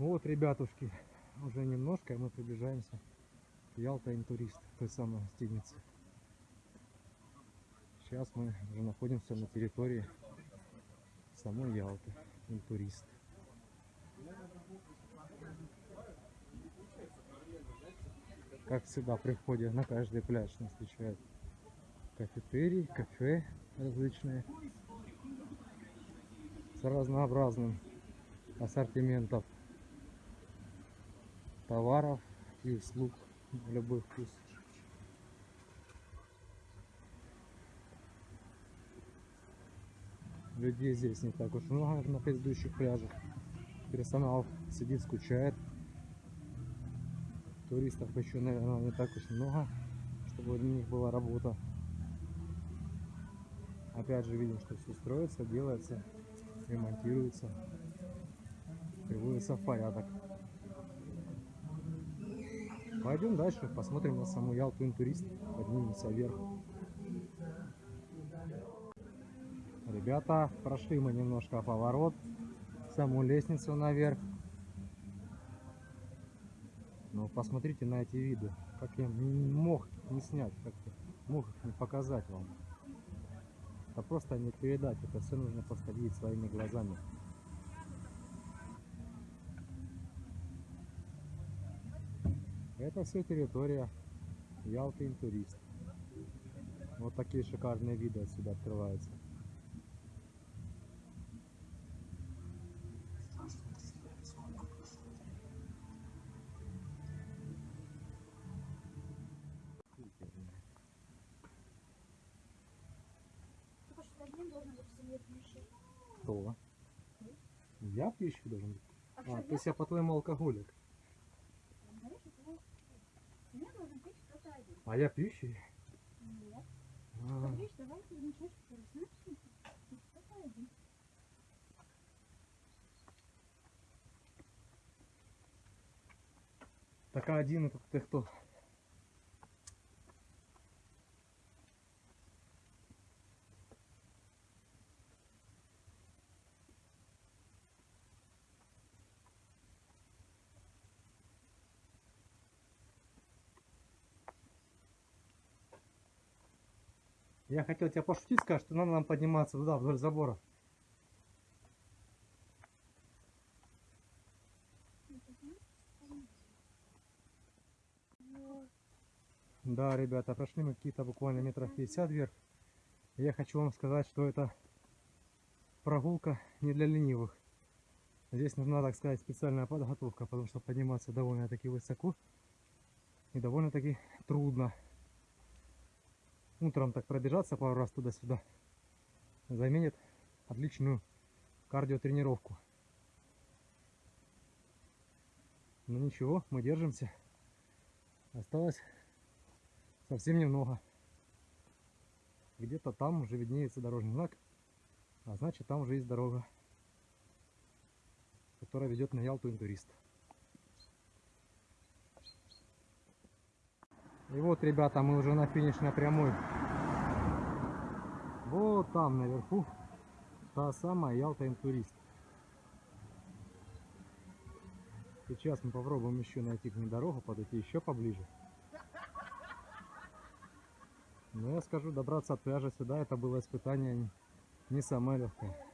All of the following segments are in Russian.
ребятушки, уже немножко, и мы приближаемся к Ялта Интурист, той самой гостинице. Сейчас мы уже находимся на территории самой Ялты, Интурист. Как всегда при входе на каждый пляж нас встречают кафетерий, кафе различные с разнообразным ассортиментом товаров и услуг в любой вкус. Людей здесь не так уж много на предыдущих пляжах. Персонал сидит, скучает. Туристов еще, наверное, не так уж много, чтобы для них была работа. Опять же видим, что все строится, делается, ремонтируется, приводится в порядок. Пойдем дальше, посмотрим на саму Ялту интурист, поднимемся вверх. Ребята, прошли мы немножко поворот, саму лестницу наверх. Но посмотрите на эти виды, как я не мог не снять, как мог их не показать вам. Это просто не передать, это все нужно просто своими глазами. Это все территория Ялты Интурист. Вот такие шикарные виды отсюда открываются. Кто? Я пищу должен быть? А А, что, то есть я по-твоему алкоголик. Знаешь, это семья должен быть кто-то один. А я пищу? Нет. А, давай ты замечаешь, что знаешь, кто-то один. так а один это ты кто? Я хотел тебя пошутить, сказать, что надо нам подниматься туда, вдоль забора. Да, ребята, прошли мы какие-то буквально метров 50 вверх. Я хочу вам сказать, что это прогулка не для ленивых. Здесь нужна, так сказать, специальная подготовка, потому что подниматься довольно-таки высоко и довольно-таки трудно. Утром так пробежаться пару раз туда-сюда заменит отличную кардиотренировку. Но ничего, мы держимся. Осталось совсем немного. Где-то там уже виднеется дорожный знак, а значит там уже есть дорога, которая ведет на Ялту интурист. И вот, ребята, мы уже на финишной прямой. Вот там наверху та самая Ялта интурист. Сейчас мы попробуем еще найти к ней дорогу, подойти еще поближе. Но я скажу, добраться от пляжа сюда, это было испытание не самое легкое.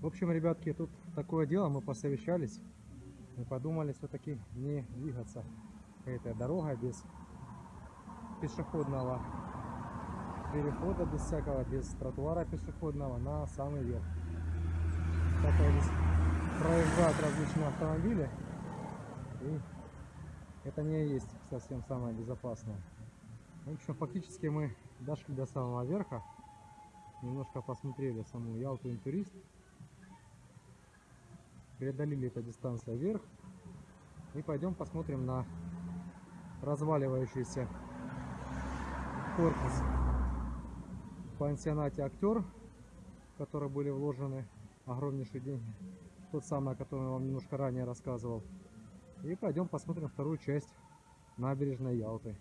В общем, ребятки, тут такое дело, мы посовещались и подумали все-таки не двигаться этой дорогой без пешеходного перехода, без всякого, без тротуара пешеходного на самый верх. Так здесь проезжают различные автомобили, и это не есть совсем самое безопасное. В общем, фактически мы дошли до самого верха, немножко посмотрели саму Ялту Интурист, преодолели эту дистанцию вверх и пойдем посмотрим на разваливающийся корпус пансионате актер, в который были вложены огромнейшие деньги, тот самый, о котором я вам немножко ранее рассказывал. И пойдем посмотрим вторую часть набережной Ялты.